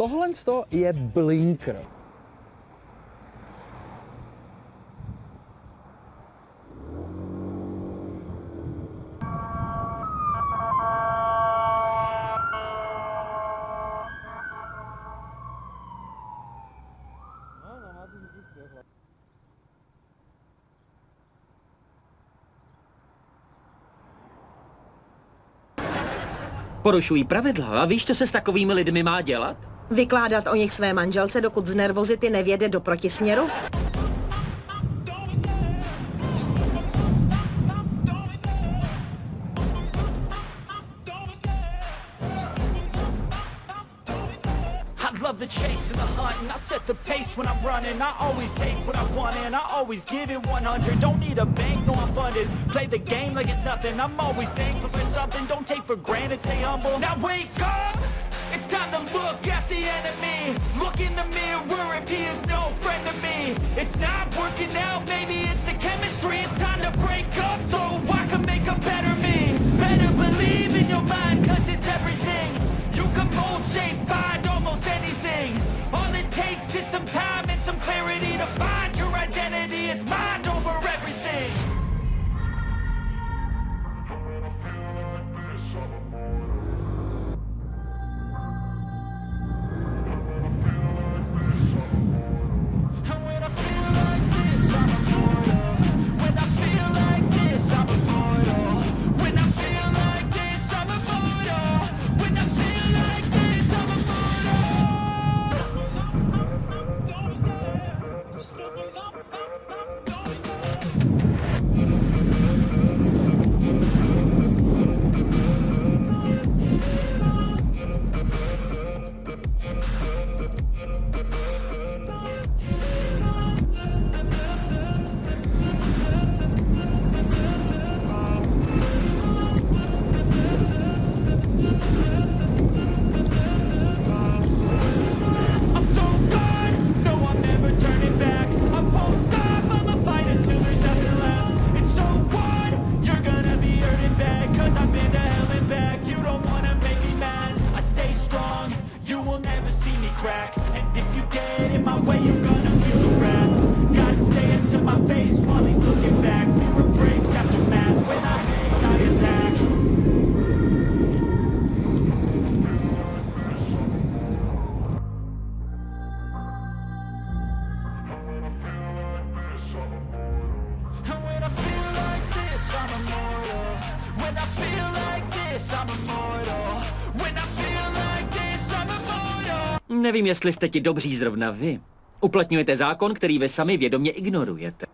tohle je blinker. Porušují pravidla a víš, co se s takovými lidmi má dělat? Vykládat o nich své manželce, dokud z nervozity nevěde do protisměru? love the chase and the hunt And I set the pace when I'm running. I always take what I want and I always give it 100 Don't need a bank, no Play the game like it's nothing. I'm always thankful for something. Don't take for granted, stay humble. Now wake up! It's time to look at the enemy. Look in the mirror if he is no friend to me. It's not working out, maybe feel the wrath. Gotta say it to my face while he's looking back. Mirror breaks after math. When I hate, I attack. And when I feel like this, I'm immortal. When I feel like this, I'm immortal. When I Nevím, jestli jste ti dobří zrovna vy. Uplatňujete zákon, který vy sami vědomě ignorujete.